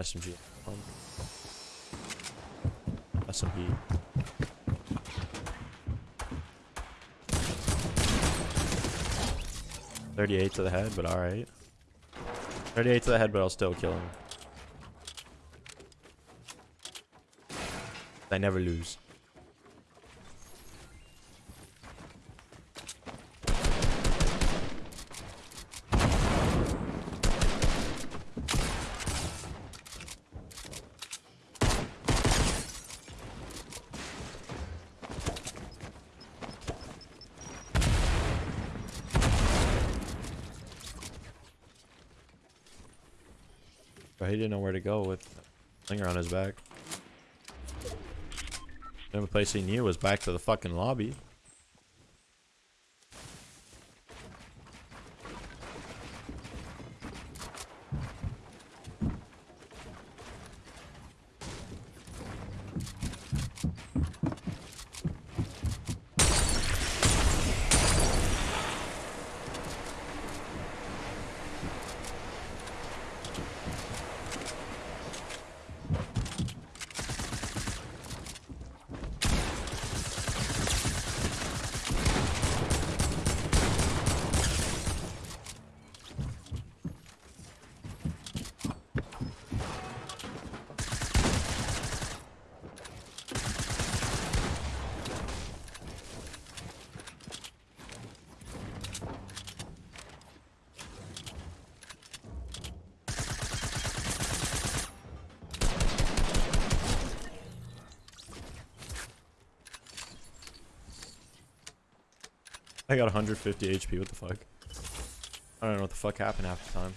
SMG. SMP. Thirty-eight to the head, but all right. Thirty-eight to the head, but I'll still kill him. I never lose. But he didn't know where to go with Slinger on his back. The only place he knew was back to the fucking lobby. I got 150 HP. What the fuck? I don't know what the fuck happened half the time.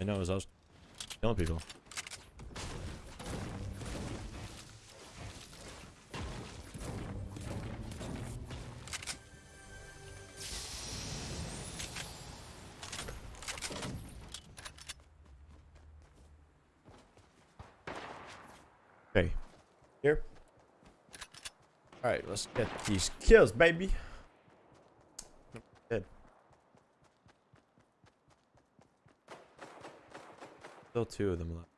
I know it was I was killing people. Alright, let's get these kills, baby. Still two of them left.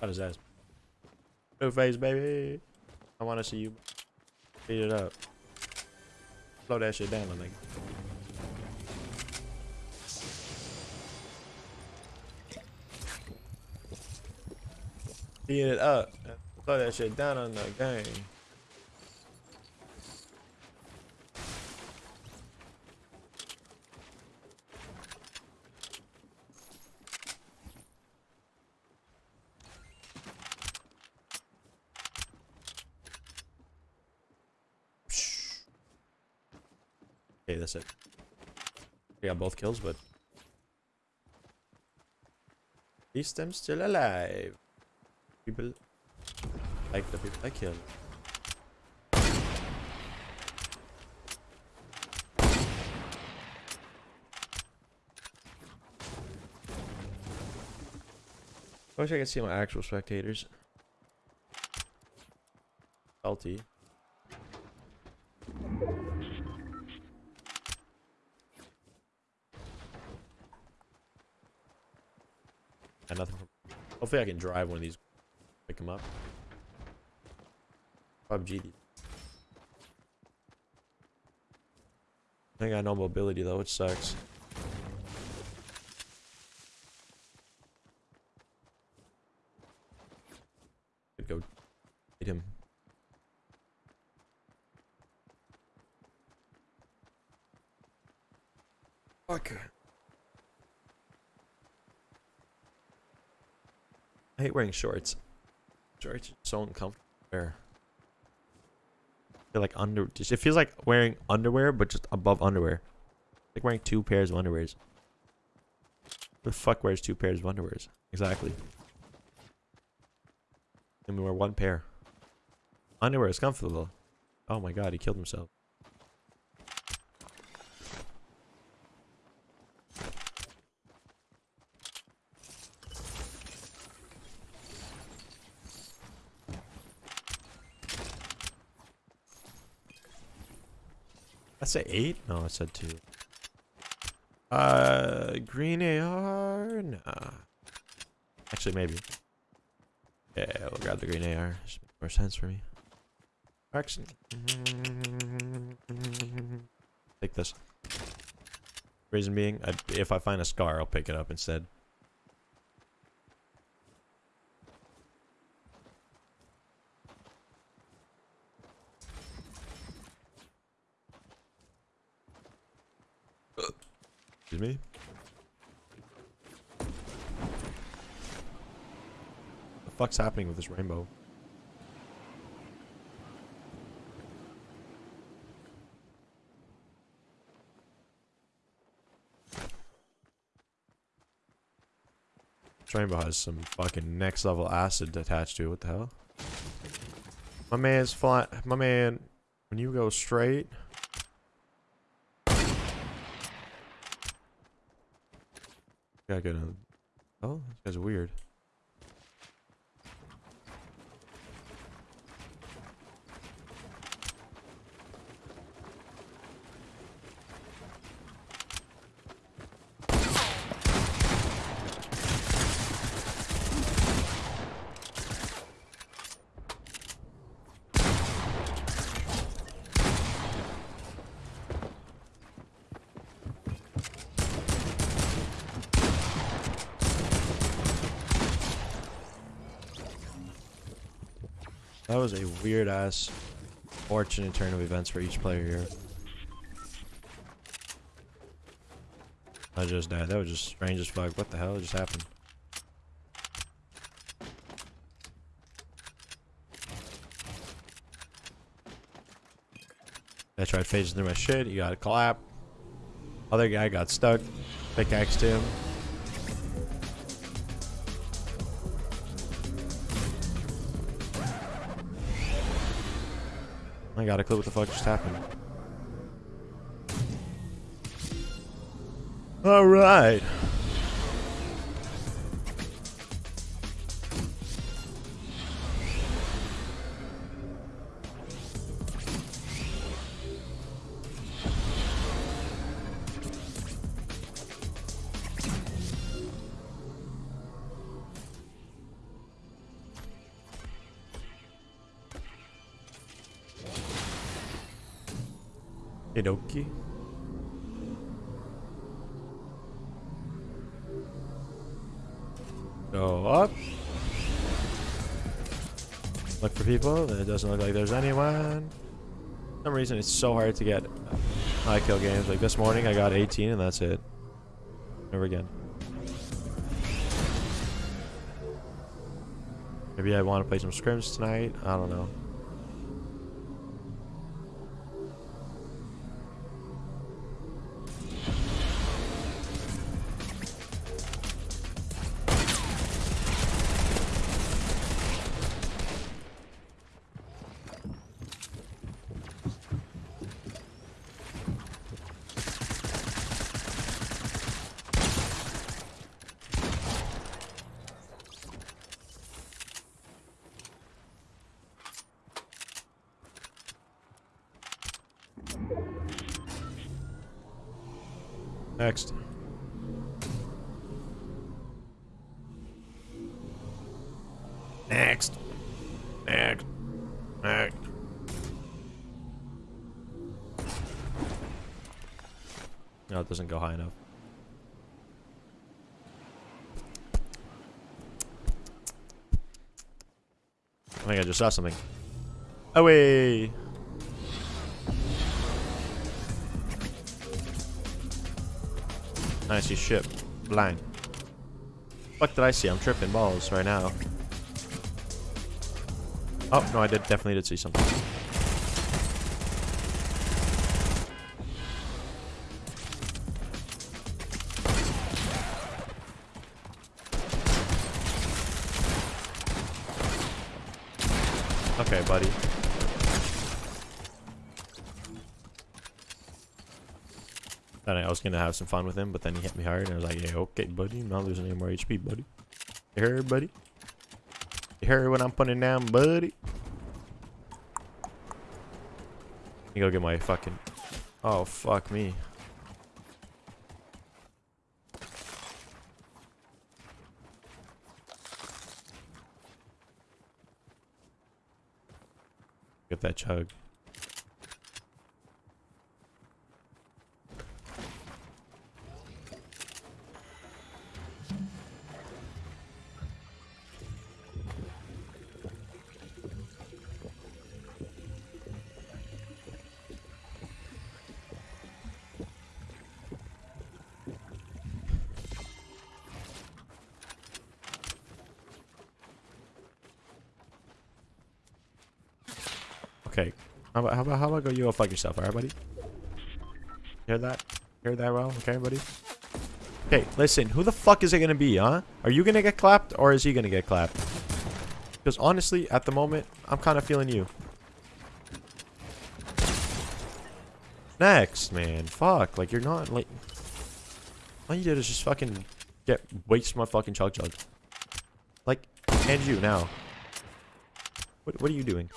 Got his ass. Two face, baby. I want to see you beat it up. Slow that shit down, my nigga. Beat it up. Slow that shit down on the game. That's it. Both kills, but at least I'm still alive. People like the people I kill. I wish I could see my actual spectators. Salty. And nothing. From, hopefully, I can drive one of these. Pick them up. PUBG. I got no mobility though, which sucks. Could go hit him. Fuck. I hate wearing shorts. Shorts are so uncomfortable. wear. Feel like under. It feels like wearing underwear, but just above underwear. Like wearing two pairs of underwears. The fuck wears two pairs of underwears? Exactly. And we wear one pair. Underwear is comfortable. Oh my god, he killed himself. I say eight? No, I said two. Uh, green AR? Nah. Actually, maybe. Yeah, we'll grab the green AR. Should more sense for me. Actually, take this. Reason being, I, if I find a scar, I'll pick it up instead. Excuse me. The fuck's happening with this rainbow? This rainbow has some fucking next level acid attached to it. What the hell? My man's flying. My man, when you go straight. Gotta. Oh, this guy's weird. That was a weird ass fortunate turn of events for each player here. I just died. That was just strange as fuck. What the hell just happened? I tried phasing through my shit. He got a clap. Other guy got stuck. Pickaxed him. I got a clue what the fuck just happened. Alright. Inoki. Go oh. up. Look for people. It doesn't look like there's anyone. For some reason, it's so hard to get high kill games. Like this morning, I got 18 and that's it. Never again. Maybe I want to play some scrims tonight. I don't know. Next. Next. Next. Next. No, it doesn't go high enough. I think I just saw something. Oh, Away! I see ship. Blind. What did I see? I'm tripping balls right now. Oh, no, I did definitely did see something. Thought I was gonna have some fun with him, but then he hit me hard, and I was like, "Yeah, okay, buddy. I'm not losing any more HP, buddy. You heard, buddy? You heard what I'm putting down, buddy? You go get my fucking. Oh fuck me. Get that chug. Okay. How about how about how about go you go fuck yourself, alright buddy? Hear that? Hear that well? Okay, buddy? Okay, listen, who the fuck is it gonna be, huh? Are you gonna get clapped or is he gonna get clapped? Because honestly, at the moment, I'm kinda feeling you. Next, man. Fuck. Like you're not like all you did is just fucking get waste my fucking Chug Jug. Like, and you now. What what are you doing?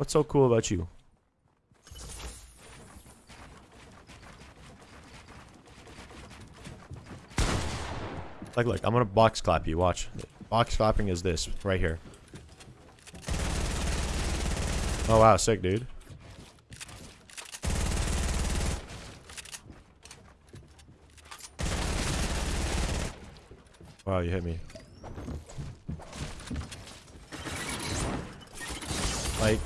What's so cool about you? Like, look, I'm gonna box clap you. Watch. Box clapping is this right here. Oh wow, sick, dude. Wow, you hit me. Like,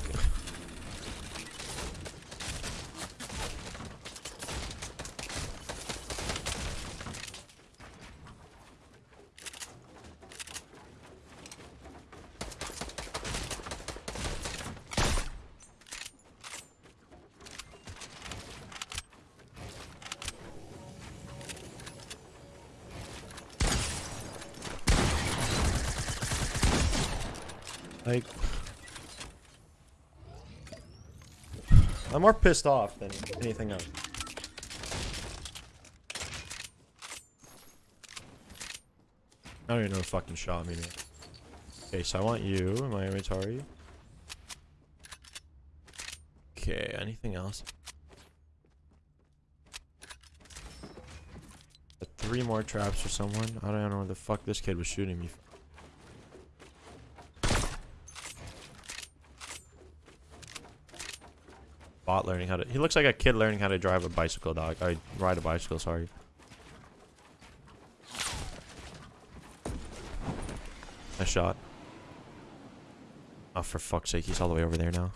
I'm more pissed off than anything else. I don't even know who fucking shot me. Okay, so I want you in my inventory. Okay, anything else? Three more traps for someone. I don't know where the fuck this kid was shooting me. from. Bot learning how to. He looks like a kid learning how to drive a bicycle, dog. I ride a bicycle. Sorry. A shot. Oh, for fuck's sake, he's all the way over there now.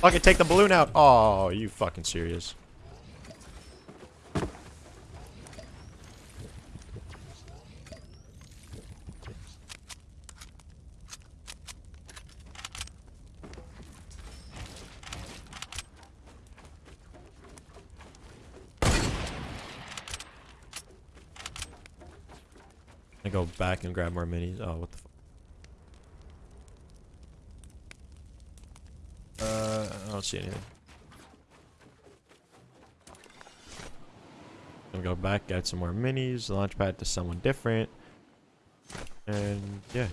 Fucking take the balloon out. Oh, you fucking serious? I go back and grab more minis. Oh, what the fuck? Uh, I don't see anything. Gonna go back, get some more minis, launch pad to someone different. And yeah.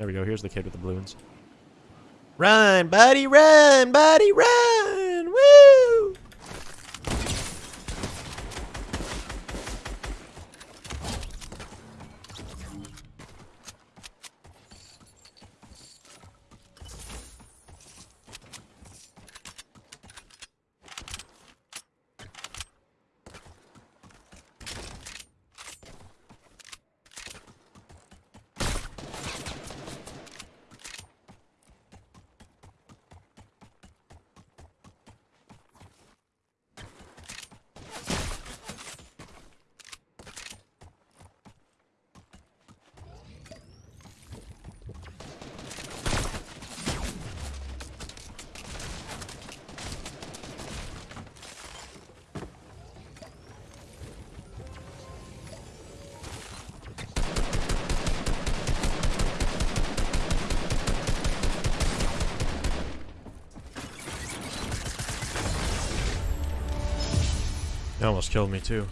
There we go. Here's the kid with the balloons. Run, buddy, run, buddy, run! Almost killed me too.